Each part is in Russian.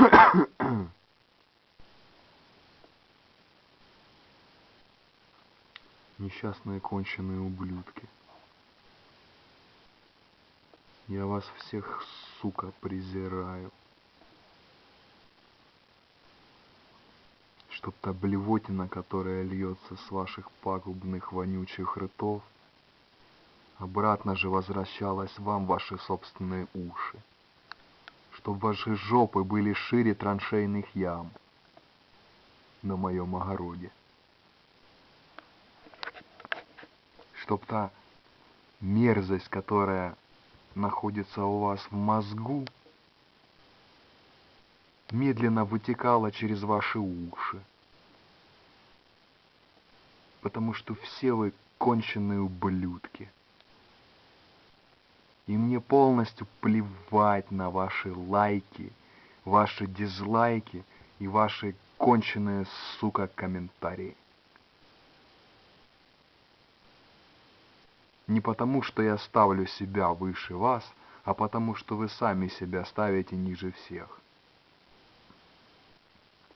Несчастные конченые ублюдки. Я вас всех, сука, презираю. Чтоб та блевотина, которая льется с ваших пагубных вонючих ртов, обратно же возвращалась вам ваши собственные уши. Чтоб ваши жопы были шире траншейных ям на моем огороде. Чтоб та мерзость, которая находится у вас в мозгу, медленно вытекала через ваши уши. Потому что все вы конченые ублюдки. И мне полностью плевать на ваши лайки, ваши дизлайки и ваши конченые, сука, комментарии. Не потому, что я ставлю себя выше вас, а потому, что вы сами себя ставите ниже всех.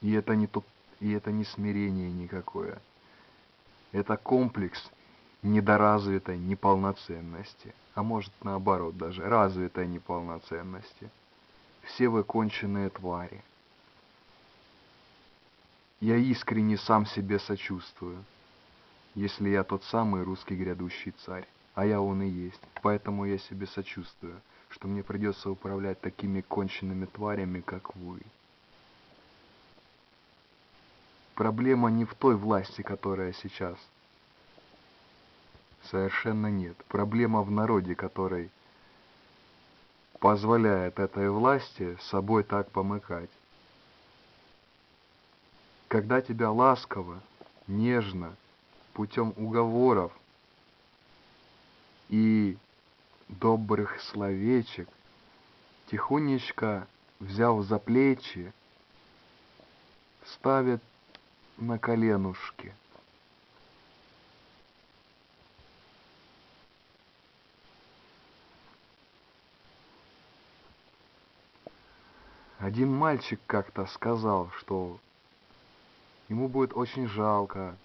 И это не, тут, и это не смирение никакое. Это комплекс недоразвитой неполноценности, а может наоборот даже, развитой неполноценности. Все вы конченые твари. Я искренне сам себе сочувствую, если я тот самый русский грядущий царь а я он и есть. Поэтому я себе сочувствую, что мне придется управлять такими конченными тварями, как вы. Проблема не в той власти, которая сейчас. Совершенно нет. Проблема в народе, который позволяет этой власти собой так помыкать. Когда тебя ласково, нежно, путем уговоров и добрых словечек, тихонечко взяв за плечи, ставит на коленушки. Один мальчик как-то сказал, что ему будет очень жалко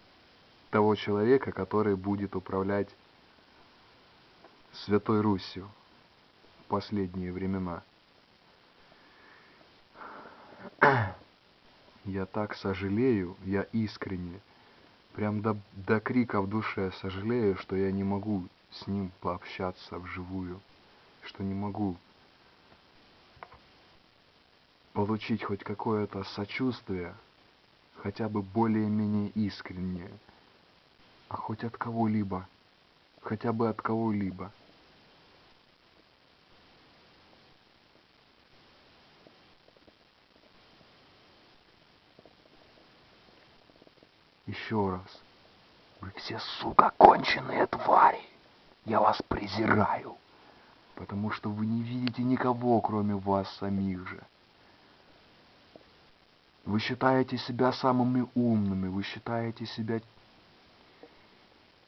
того человека, который будет управлять Святой Русью в последние времена. Я так сожалею, я искренне, прям до, до крика в душе сожалею, что я не могу с ним пообщаться вживую, что не могу получить хоть какое-то сочувствие, хотя бы более-менее искреннее, а хоть от кого-либо, хотя бы от кого-либо. Еще раз. Вы все, сука, конченые твари. Я вас презираю. Потому что вы не видите никого, кроме вас самих же. Вы считаете себя самыми умными, вы считаете себя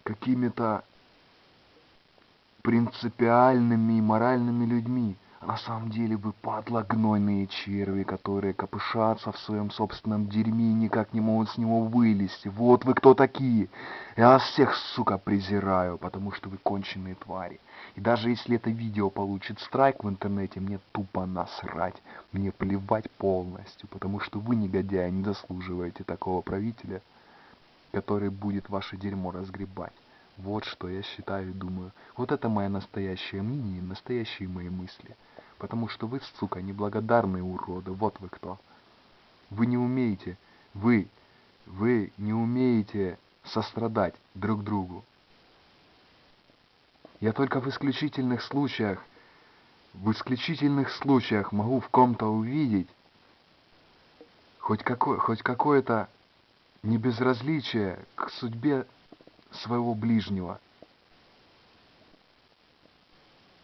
какими-то принципиальными и моральными людьми. На самом деле вы падла гнойные черви, которые копышатся в своем собственном дерьме и никак не могут с него вылезти. Вот вы кто такие. Я вас всех, сука, презираю, потому что вы конченые твари. И даже если это видео получит страйк в интернете, мне тупо насрать. Мне плевать полностью, потому что вы, негодяи, не заслуживаете такого правителя, который будет ваше дерьмо разгребать. Вот что я считаю и думаю. Вот это мое настоящее мнение, настоящие мои мысли. Потому что вы, сука, неблагодарные уроды. Вот вы кто. Вы не умеете, вы, вы не умеете сострадать друг другу. Я только в исключительных случаях, в исключительных случаях могу в ком-то увидеть хоть, какое, хоть какое-то небезразличие к судьбе своего ближнего.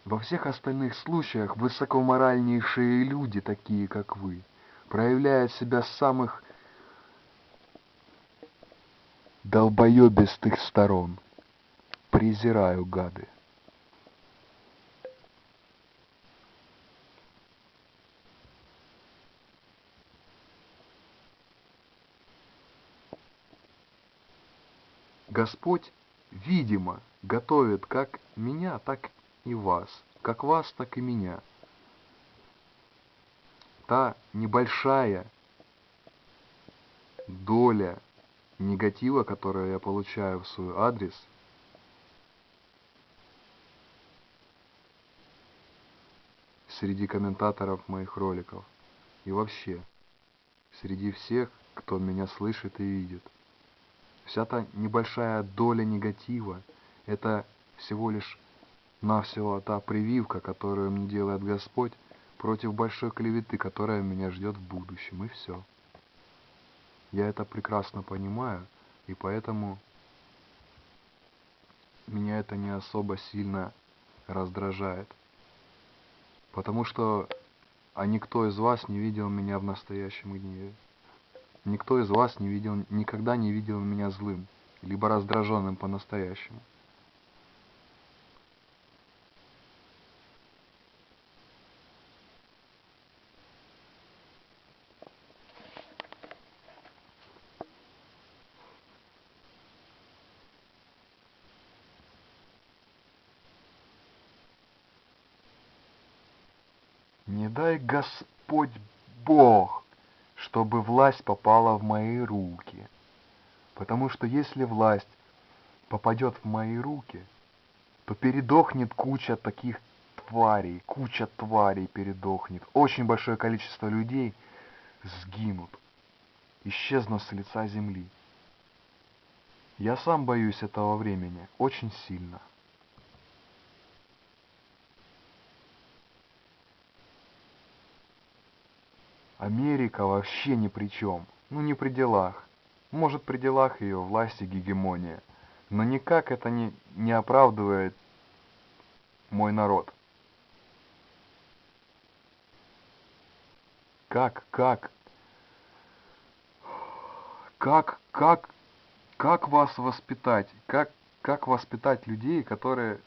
Во всех остальных случаях высокоморальнейшие люди, такие как вы, проявляют себя с самых долбоебистых сторон. Презираю гады. Господь, видимо, готовит как меня, так и вас, как вас, так и меня. Та небольшая доля негатива, которую я получаю в свой адрес, среди комментаторов моих роликов и вообще среди всех, кто меня слышит и видит. Вся та небольшая доля негатива – это всего лишь навсего та прививка, которую мне делает Господь против большой клеветы, которая меня ждет в будущем, и все. Я это прекрасно понимаю, и поэтому меня это не особо сильно раздражает. Потому что а никто из вас не видел меня в настоящем гневе. Никто из вас не видел, никогда не видел меня злым, либо раздраженным по-настоящему. Не дай чтобы власть попала в мои руки. Потому что если власть попадет в мои руки, то передохнет куча таких тварей, куча тварей передохнет. Очень большое количество людей сгинут, исчезнут с лица земли. Я сам боюсь этого времени очень сильно. Америка вообще ни при чем. Ну не при делах. Может при делах ее власти гегемония. Но никак это не, не оправдывает мой народ. Как, как, как, как, как вас воспитать? Как, как воспитать людей, которые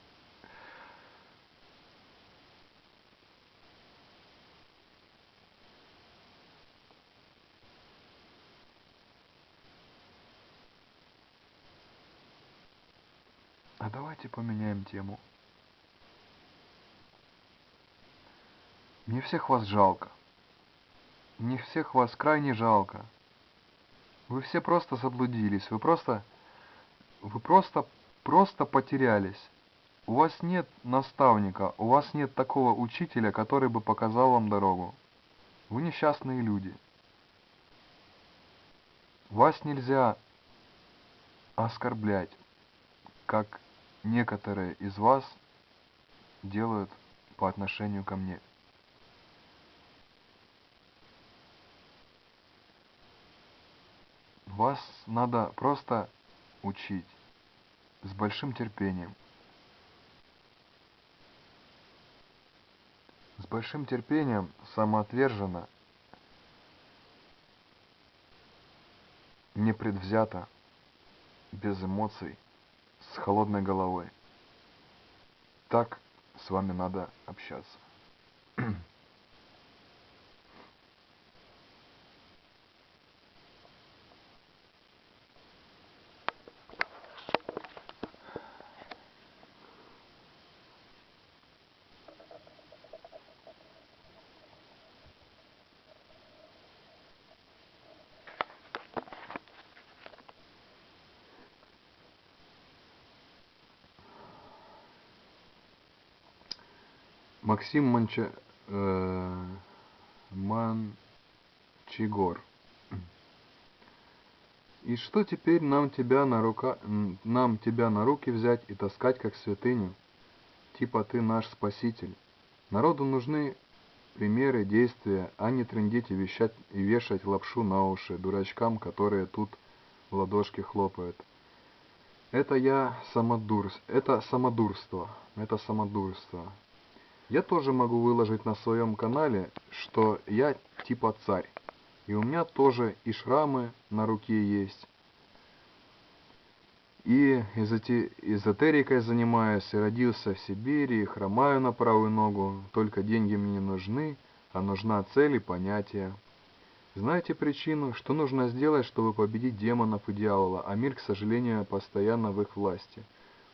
А давайте поменяем тему. Мне всех вас жалко. Мне всех вас крайне жалко. Вы все просто заблудились. Вы просто... Вы просто... Просто потерялись. У вас нет наставника, у вас нет такого учителя, который бы показал вам дорогу. Вы несчастные люди. Вас нельзя оскорблять, как некоторые из вас делают по отношению ко мне. Вас надо просто учить с большим терпением. С большим терпением, самоотверженно, непредвзято, без эмоций с холодной головой. Так с вами надо общаться. Максим Манча... Э, Манчигор. И что теперь нам тебя на рука... нам тебя на руки взять и таскать как святыню? Типа ты наш спаситель. Народу нужны примеры действия, а не трындеть и, вещать, и вешать лапшу на уши дурачкам, которые тут в ладошки хлопают. Это я самодурство, это самодурство, это самодурство. Я тоже могу выложить на своем канале, что я типа царь. И у меня тоже и шрамы на руке есть. И эзотерикой занимаюсь, и родился в Сибири, и хромаю на правую ногу. Только деньги мне не нужны, а нужна цель и понятие. Знаете причину, что нужно сделать, чтобы победить демонов и дьявола, а мир, к сожалению, постоянно в их власти?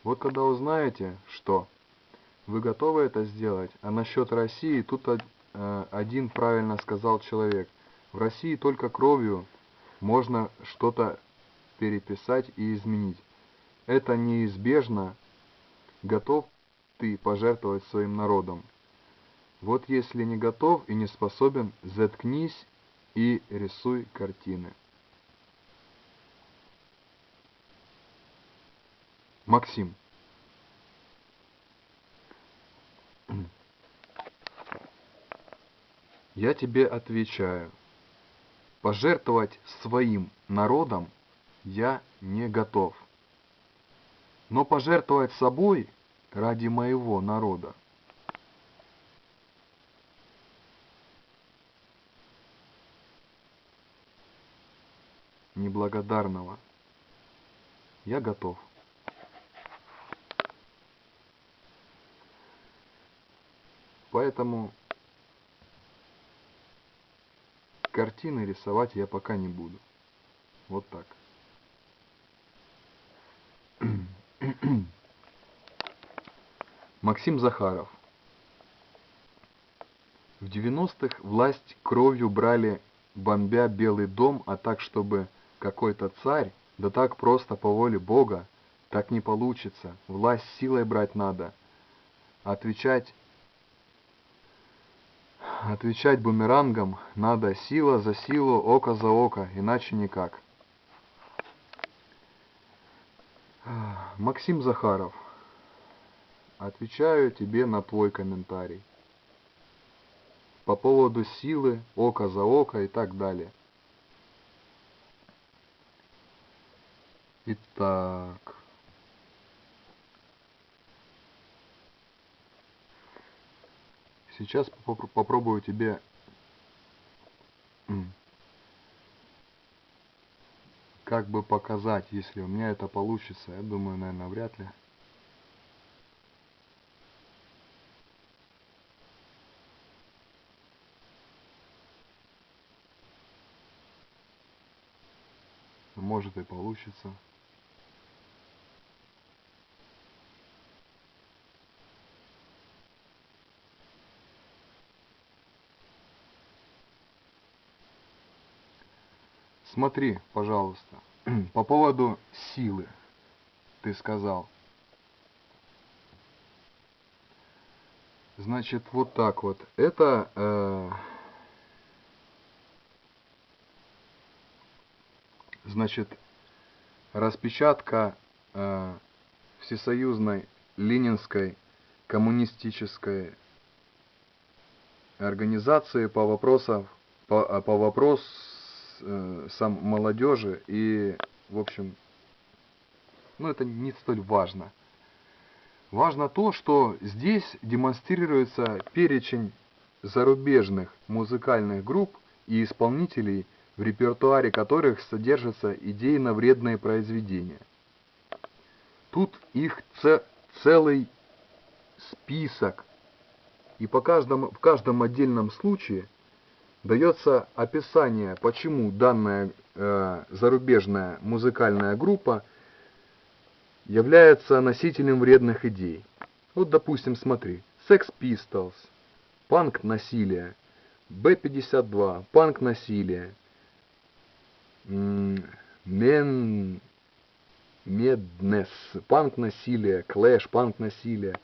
Вот когда узнаете, что вы готовы это сделать, а насчет России, тут э, один правильно сказал человек. В России только кровью можно что-то переписать и изменить. Это неизбежно. Готов ты пожертвовать своим народом? Вот если не готов и не способен, заткнись и рисуй картины. Максим. Я тебе отвечаю. Пожертвовать своим народом я не готов. Но пожертвовать собой ради моего народа неблагодарного. Я готов. Поэтому картины рисовать я пока не буду. Вот так. Максим Захаров. В 90-х власть кровью брали, бомбя Белый дом, а так, чтобы какой-то царь, да так просто по воле Бога, так не получится, власть силой брать надо. Отвечать, отвечать бумерангом надо сила за силу, око за око, иначе никак. Максим Захаров, отвечаю тебе на твой комментарий. По поводу силы, око за око и так далее. Итак. Сейчас попробую тебе как бы показать, если у меня это получится. Я думаю, наверное, вряд ли. Может и получится. Смотри, пожалуйста, по поводу силы, ты сказал. Значит, вот так вот. Это э, значит распечатка э, всесоюзной ленинской коммунистической организации по вопросам по, по вопросу э, сам молодежи и, в общем, ну это не столь важно. Важно то, что здесь демонстрируется перечень зарубежных музыкальных групп и исполнителей, в репертуаре которых содержатся идейно-вредные произведения. Тут их целый список, и по каждому, в каждом отдельном случае – дается описание, почему данная э, зарубежная музыкальная группа является носителем вредных идей. Вот, допустим, смотри, Sex Pistols, панк насилие, B-52, панк насилие, Мен... Меднес, панк насилие, Clash, панк насилие,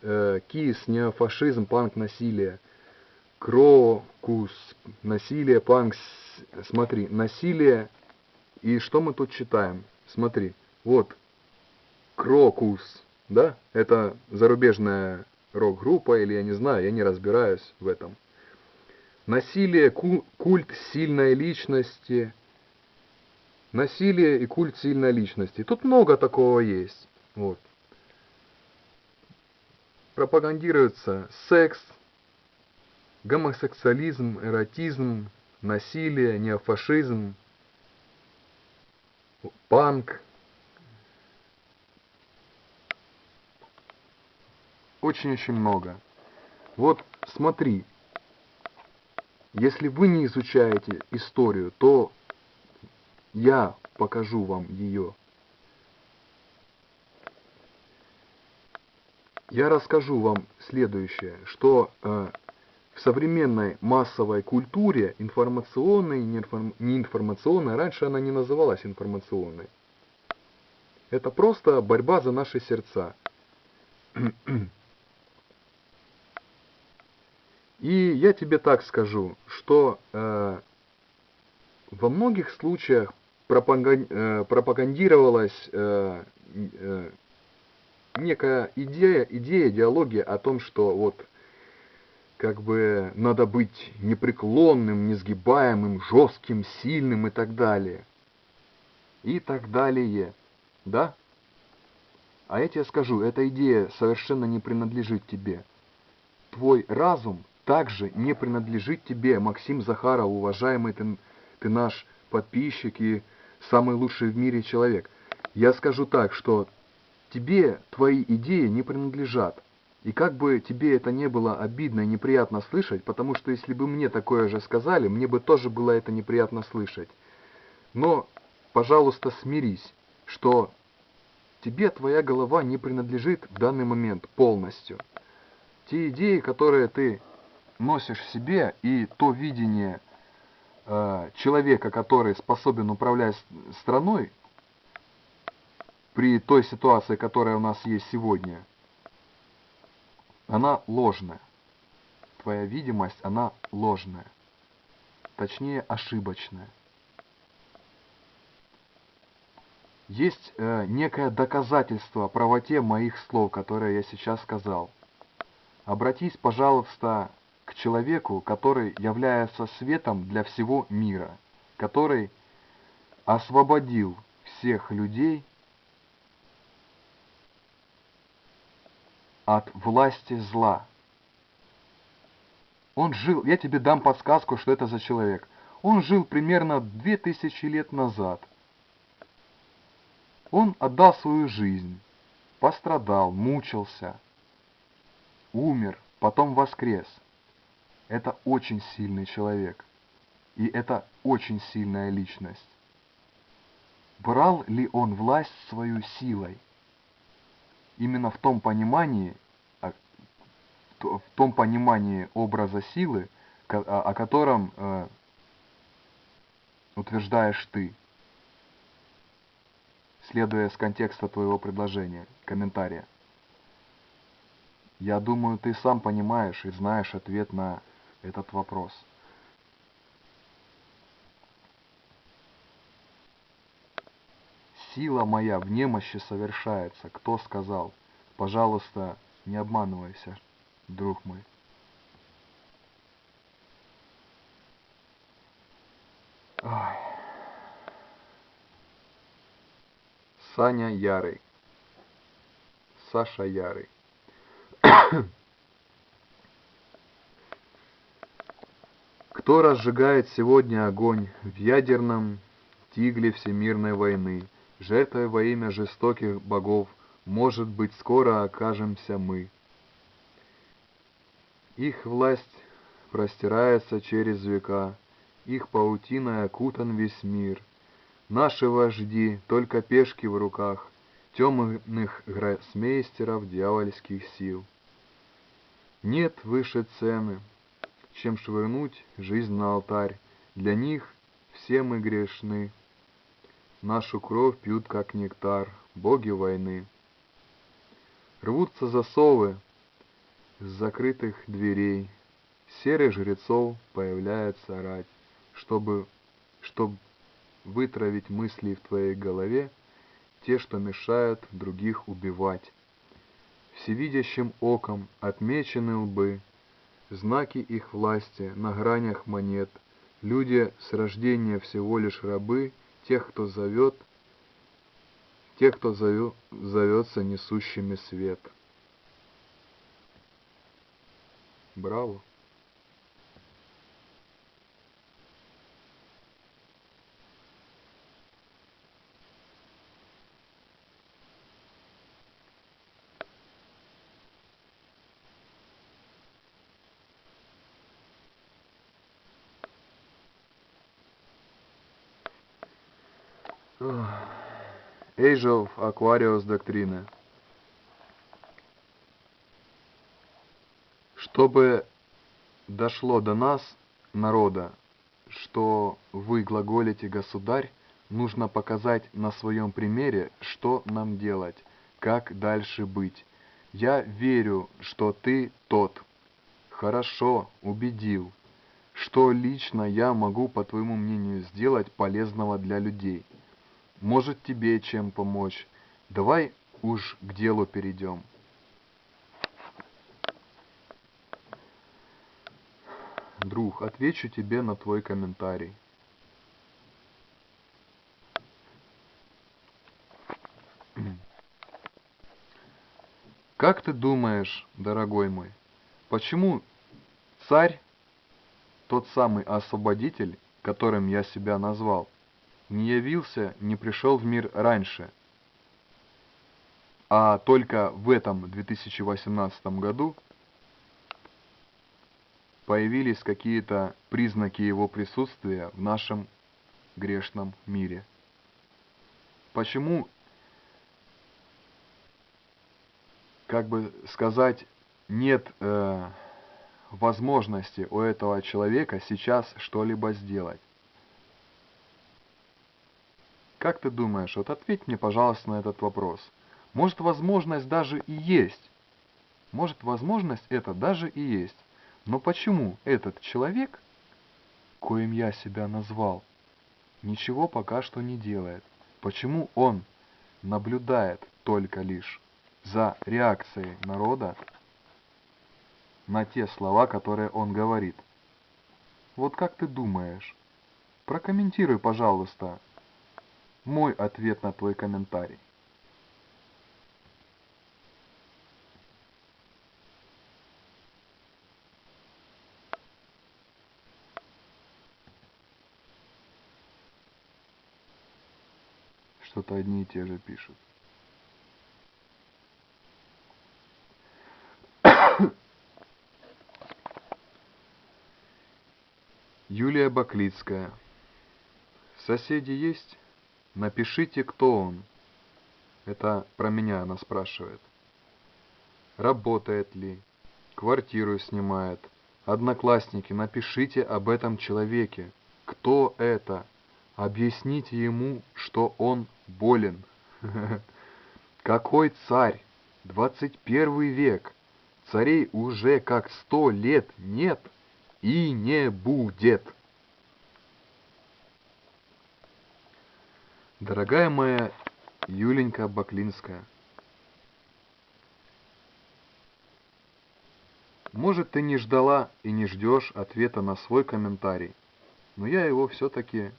э, Kiss, неофашизм, панк насилие, Крокус, насилие, панк, смотри, насилие, и что мы тут читаем? Смотри, вот, Крокус, да, это зарубежная рок-группа, или я не знаю, я не разбираюсь в этом. Насилие, культ сильной личности, насилие и культ сильной личности. Тут много такого есть, вот. Пропагандируется секс, гомосексуализм, эротизм, насилие, неофашизм, панк. Очень-очень много. Вот смотри, Если вы не изучаете историю, то я покажу вам ее. Я расскажу вам следующее, что э, в современной массовой культуре, информационной, неинформационной, раньше она не называлась информационной. Это просто борьба за наши сердца. И я тебе так скажу, что э, во многих случаях э, пропагандировалась э, э, некая идея, идея, идеология о том, что вот как бы надо быть непреклонным, несгибаемым, жестким, сильным и так далее. И так далее. Да? А я тебе скажу, эта идея совершенно не принадлежит тебе. Твой разум также не принадлежит тебе, Максим Захаров, уважаемый ты, ты наш подписчик и самый лучший в мире человек. Я скажу так, что тебе твои идеи не принадлежат. И как бы тебе это не было обидно и неприятно слышать, потому что если бы мне такое же сказали, мне бы тоже было это неприятно слышать. Но, пожалуйста, смирись, что тебе твоя голова не принадлежит в данный момент полностью. Те идеи, которые ты носишь в себе, и то видение э, человека, который способен управлять страной, при той ситуации, которая у нас есть сегодня – она ложная. Твоя видимость, она ложная. Точнее, ошибочная. Есть э, некое доказательство правоте моих слов, которые я сейчас сказал. Обратись, пожалуйста, к человеку, который является светом для всего мира, который освободил всех людей от власти зла. Он жил, я тебе дам подсказку, что это за человек. Он жил примерно две тысячи лет назад. Он отдал свою жизнь, пострадал, мучился, умер, потом воскрес. Это очень сильный человек. И это очень сильная личность. Брал ли он власть свою силой? Именно в том понимании, а, в том понимании образа силы, о котором э, утверждаешь ты, следуя с контекста твоего предложения, комментария. Я думаю, ты сам понимаешь и знаешь ответ на этот вопрос. Сила моя в немощи совершается. Кто сказал? Пожалуйста, не обманывайся, друг мой. Ой. Саня Ярый. Саша Ярый. Кто разжигает сегодня огонь в ядерном тигле всемирной войны? Жертвой во имя жестоких богов, может быть, скоро окажемся мы. Их власть простирается через века, их паутиной окутан весь мир. Наши вожди, только пешки в руках, темных гроссмейстеров дьявольских сил. Нет выше цены, чем швырнуть жизнь на алтарь. Для них все мы грешны. Нашу кровь пьют, как нектар, боги войны. Рвутся засовы с закрытых дверей. Серых жрецов появляется рать, чтобы, чтобы вытравить мысли в твоей голове, те, что мешают других убивать. Всевидящим оком отмечены лбы, знаки их власти на гранях монет, люди с рождения всего лишь рабы — тех, кто зовет, тех, кто зовет, зовется несущими свет. Браво! Age of Aquarius доктрины. Чтобы дошло до нас, народа, что вы глаголите «государь», нужно показать на своем примере, что нам делать, как дальше быть. Я верю, что ты тот. Хорошо, убедил. Что лично я могу, по твоему мнению, сделать полезного для людей? Может тебе чем помочь? Давай уж к делу перейдем. Друг, отвечу тебе на твой комментарий. Как ты думаешь, дорогой мой, почему царь, тот самый освободитель, которым я себя назвал, не явился, не пришел в мир раньше, а только в этом 2018 году появились какие-то признаки его присутствия в нашем грешном мире. Почему, как бы сказать, нет э, возможности у этого человека сейчас что-либо сделать? Как ты думаешь, вот ответь мне, пожалуйста, на этот вопрос. Может, возможность даже и есть. Может, возможность это даже и есть. Но почему этот человек, коим я себя назвал, ничего пока что не делает? Почему он наблюдает только лишь за реакцией народа на те слова, которые он говорит? Вот как ты думаешь? Прокомментируй, пожалуйста, мой ответ на твой комментарий. Что-то одни и те же пишут. Юлия Баклицкая. Соседи есть? Напишите, кто он. Это про меня она спрашивает. Работает ли? Квартиру снимает? Одноклассники, напишите об этом человеке. Кто это? Объясните ему, что он болен. Какой царь? 21 век. Царей уже как сто лет нет и не будет. Дорогая моя Юленька Баклинская, может ты не ждала и не ждешь ответа на свой комментарий, но я его все-таки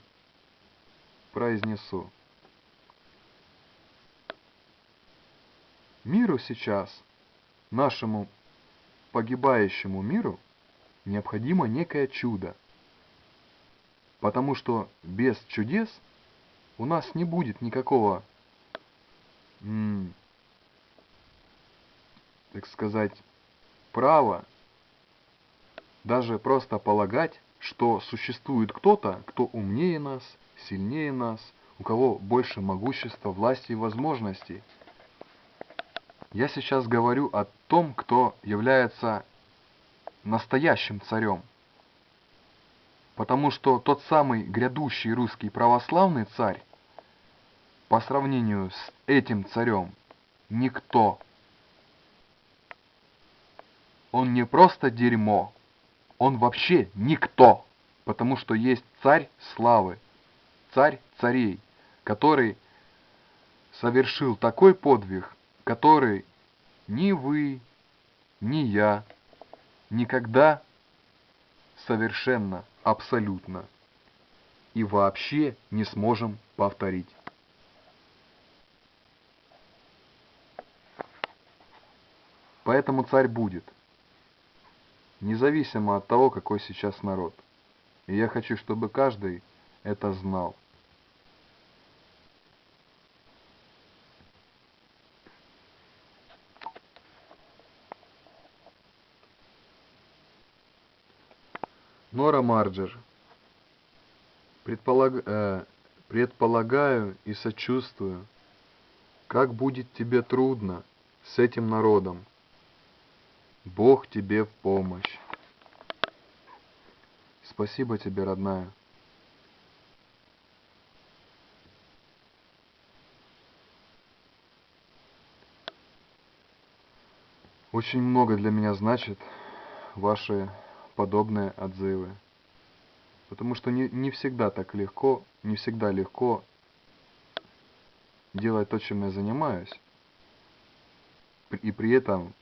произнесу. Миру сейчас, нашему погибающему миру, необходимо некое чудо, потому что без чудес – у нас не будет никакого, так сказать, права даже просто полагать, что существует кто-то, кто умнее нас, сильнее нас, у кого больше могущества, власти и возможностей. Я сейчас говорю о том, кто является настоящим царем. Потому что тот самый грядущий русский православный царь по сравнению с этим царем никто. Он не просто дерьмо, он вообще никто, потому что есть царь славы, царь царей, который совершил такой подвиг, который ни вы, ни я никогда совершенно, абсолютно и вообще не сможем повторить. Поэтому царь будет, независимо от того, какой сейчас народ. И я хочу, чтобы каждый это знал. Нора Марджер. Предполаг... Э, предполагаю и сочувствую, как будет тебе трудно с этим народом. Бог тебе в помощь. Спасибо тебе, родная. Очень много для меня значит ваши подобные отзывы. Потому что не, не всегда так легко, не всегда легко делать то, чем я занимаюсь, и при этом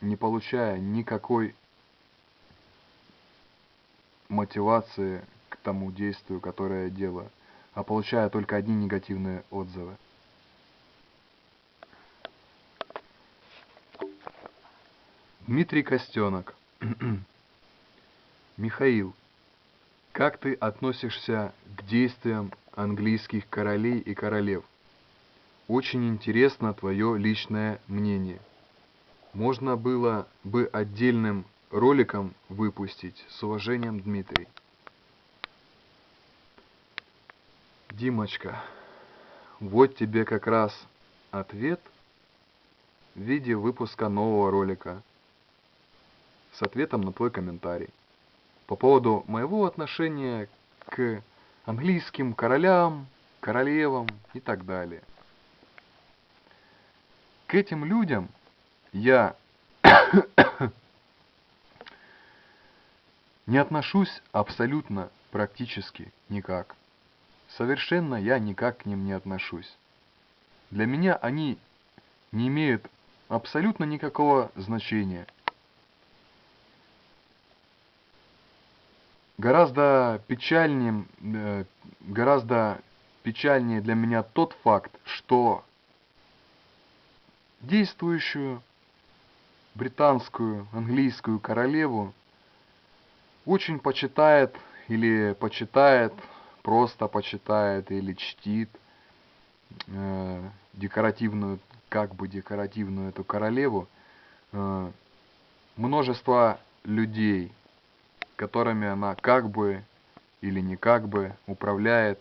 не получая никакой мотивации к тому действию, которое я делаю, а получая только одни негативные отзывы. Дмитрий Костенок. Михаил, как ты относишься к действиям английских королей и королев? Очень интересно твое личное мнение. Можно было бы отдельным роликом выпустить. С уважением, Дмитрий. Димочка, вот тебе как раз ответ в виде выпуска нового ролика с ответом на твой комментарий по поводу моего отношения к английским королям, королевам и так далее. К этим людям я не отношусь абсолютно практически никак. Совершенно я никак к ним не отношусь. Для меня они не имеют абсолютно никакого значения. Гораздо печальнее, э, гораздо печальнее для меня тот факт, что действующую британскую, английскую королеву очень почитает или почитает, просто почитает или чтит э, декоративную, как бы декоративную эту королеву, э, множество людей, которыми она как бы или не как бы управляет,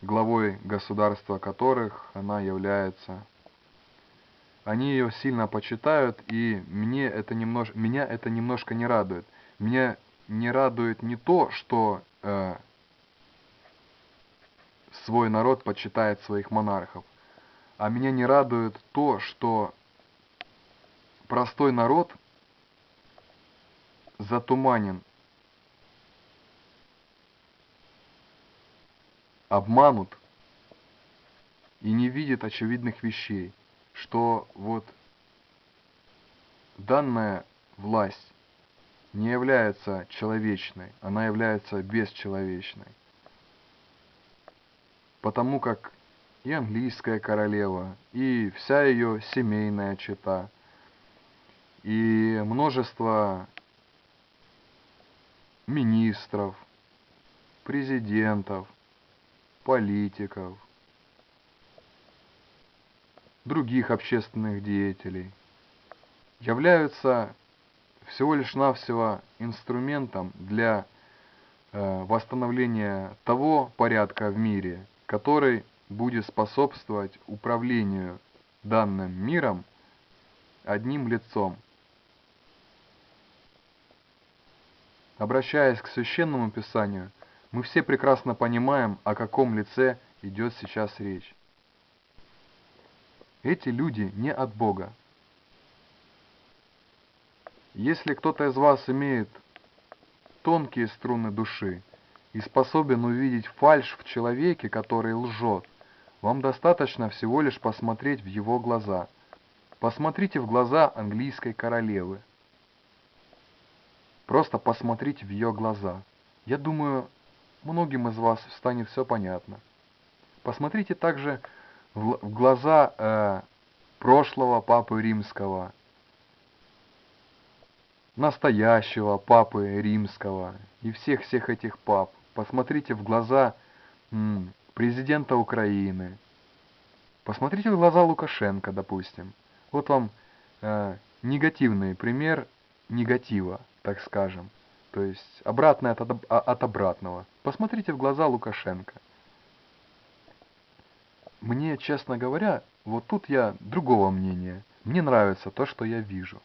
главой государства которых она является. Они ее сильно почитают, и мне это немнож... меня это немножко не радует. Меня не радует не то, что э, свой народ почитает своих монархов, а меня не радует то, что простой народ затуманен, обманут и не видит очевидных вещей, что вот данная власть не является человечной, она является бесчеловечной. Потому как и английская королева, и вся ее семейная чета, и множество министров, президентов, политиков, других общественных деятелей являются всего лишь навсего инструментом для э, восстановления того порядка в мире, который будет способствовать управлению данным миром одним лицом. Обращаясь к Священному Писанию, мы все прекрасно понимаем, о каком лице идет сейчас речь. Эти люди не от Бога, если кто-то из вас имеет тонкие струны души и способен увидеть фальшь в человеке, который лжет, вам достаточно всего лишь посмотреть в его глаза. Посмотрите в глаза английской королевы. Просто посмотрите в ее глаза. Я думаю, многим из вас станет все понятно. Посмотрите также в глаза э, прошлого Папы Римского, настоящего папы римского и всех-всех этих пап. Посмотрите в глаза м, президента Украины. Посмотрите в глаза Лукашенко, допустим. Вот вам э, негативный пример негатива, так скажем. То есть обратное от, от обратного. Посмотрите в глаза Лукашенко. мне, честно говоря, вот тут я другого мнения. Мне нравится то, что я вижу.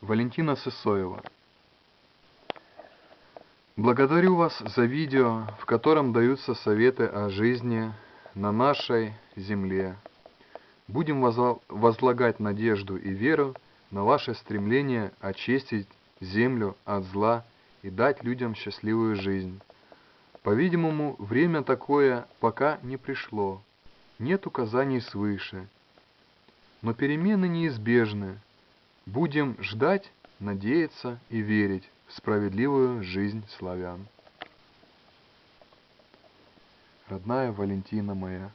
Валентина Сысоева. Благодарю вас за видео, в котором даются советы о жизни на нашей земле. Будем возлагать надежду и веру на ваше стремление очистить землю от зла и дать людям счастливую жизнь. По-видимому, время такое пока не пришло. Нет указаний свыше. Но перемены неизбежны. Будем ждать, надеяться и верить справедливую жизнь славян. Родная Валентина моя,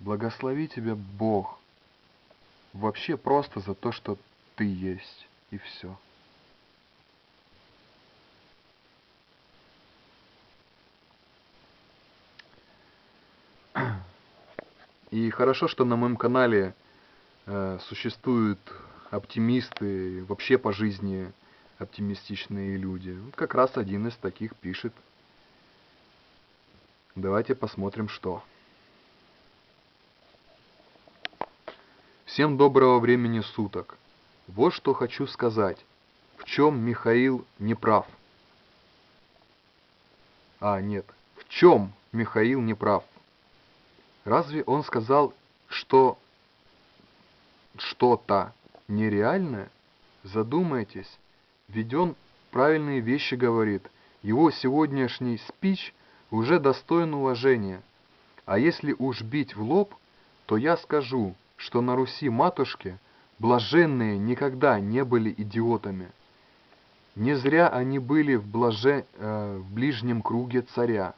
благослови тебя Бог – Вообще просто за то, что ты есть, и все. И хорошо, что на моем канале э, существуют оптимисты, вообще по жизни оптимистичные люди. Как раз один из таких пишет. Давайте посмотрим, что. Всем доброго времени суток. Вот что хочу сказать. В чем Михаил не прав? А, нет. В чем Михаил не прав? Разве он сказал, что что-то нереальное? Задумайтесь. Ведь он правильные вещи говорит. Его сегодняшний спич уже достоин уважения. А если уж бить в лоб, то я скажу – что на Руси матушки блаженные никогда не были идиотами. Не зря они были в, блаже... э, в ближнем круге царя.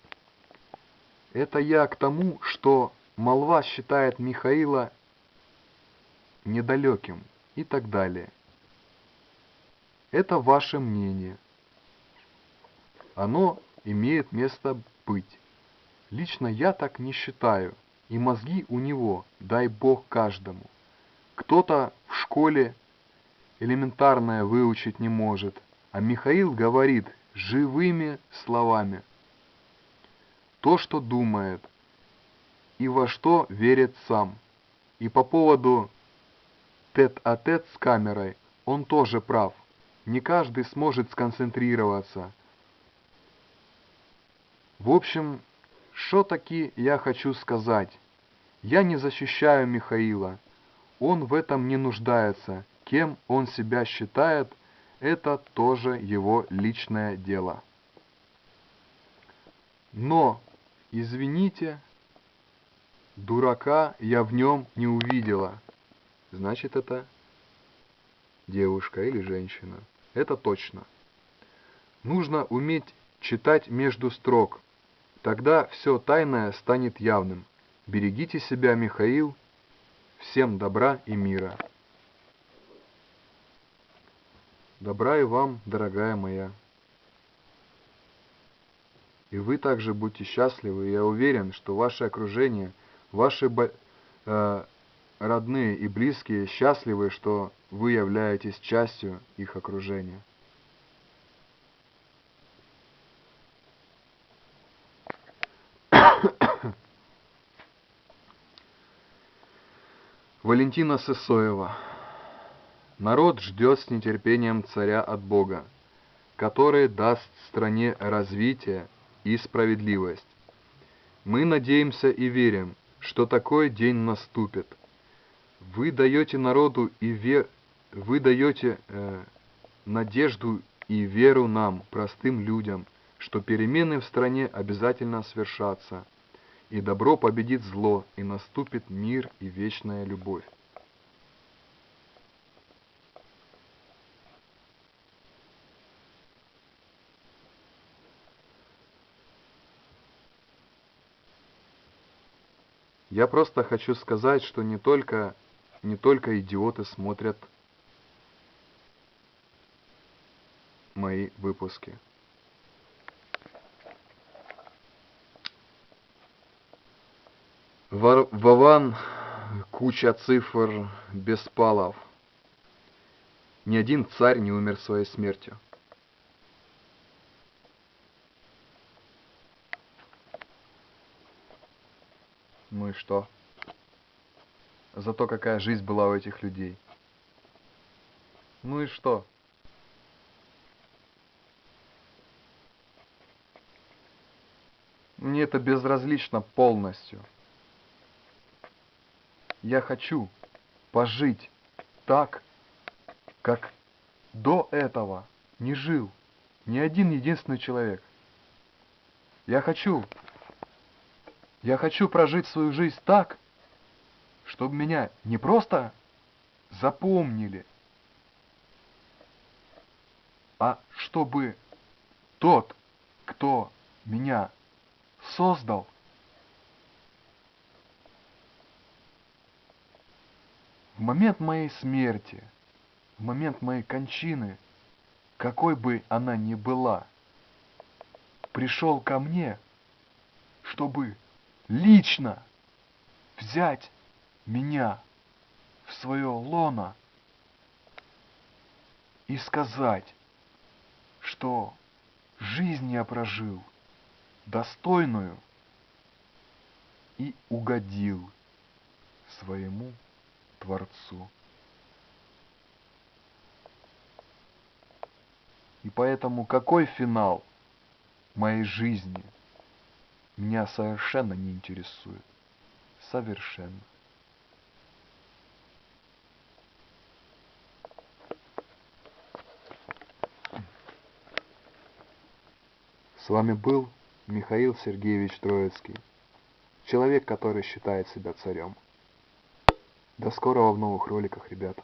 Это я к тому, что молва считает Михаила недалеким и так далее. Это ваше мнение. Оно имеет место быть. Лично я так не считаю и мозги у него, дай бог каждому. Кто-то в школе элементарное выучить не может, а Михаил говорит живыми словами. То, что думает, и во что верит сам. И по поводу тет-а-тет -тет с камерой он тоже прав. Не каждый сможет сконцентрироваться. В общем, что таки я хочу сказать? Я не защищаю Михаила. Он в этом не нуждается. Кем он себя считает, это тоже его личное дело. Но, извините, дурака я в нем не увидела. Значит, это девушка или женщина. Это точно. Нужно уметь читать между строк, Тогда все тайное станет явным. Берегите себя, Михаил. Всем добра и мира. Добра и вам, дорогая моя. И вы также будьте счастливы. Я уверен, что ваше окружение, ваши э, родные и близкие счастливы, что вы являетесь частью их окружения. Валентина Сысоева. Народ ждет с нетерпением царя от Бога, который даст стране развитие и справедливость. Мы надеемся и верим, что такой день наступит. Вы даете народу и ве... вы даете э, надежду и веру нам, простым людям, что перемены в стране обязательно свершатся – и добро победит зло, и наступит мир и вечная любовь. Я просто хочу сказать, что не только, не только идиоты смотрят мои выпуски. Вован, куча цифр, Беспалов. Ни один царь не умер своей смертью. Ну и что? Зато какая жизнь была у этих людей. Ну и что? Мне это безразлично полностью. Я хочу пожить так, как до этого не жил ни один единственный человек. Я хочу, я хочу прожить свою жизнь так, чтобы меня не просто запомнили, а чтобы тот, кто меня создал, в момент моей смерти, в момент моей кончины, какой бы она ни была, пришел ко мне, чтобы лично взять меня в свое лоно и сказать, что жизнь я прожил достойную и угодил своему Творцу. И поэтому какой финал моей жизни меня совершенно не интересует. Совершенно. С вами был Михаил Сергеевич Троицкий, человек, который считает себя царем. До скорого в новых роликах, ребята.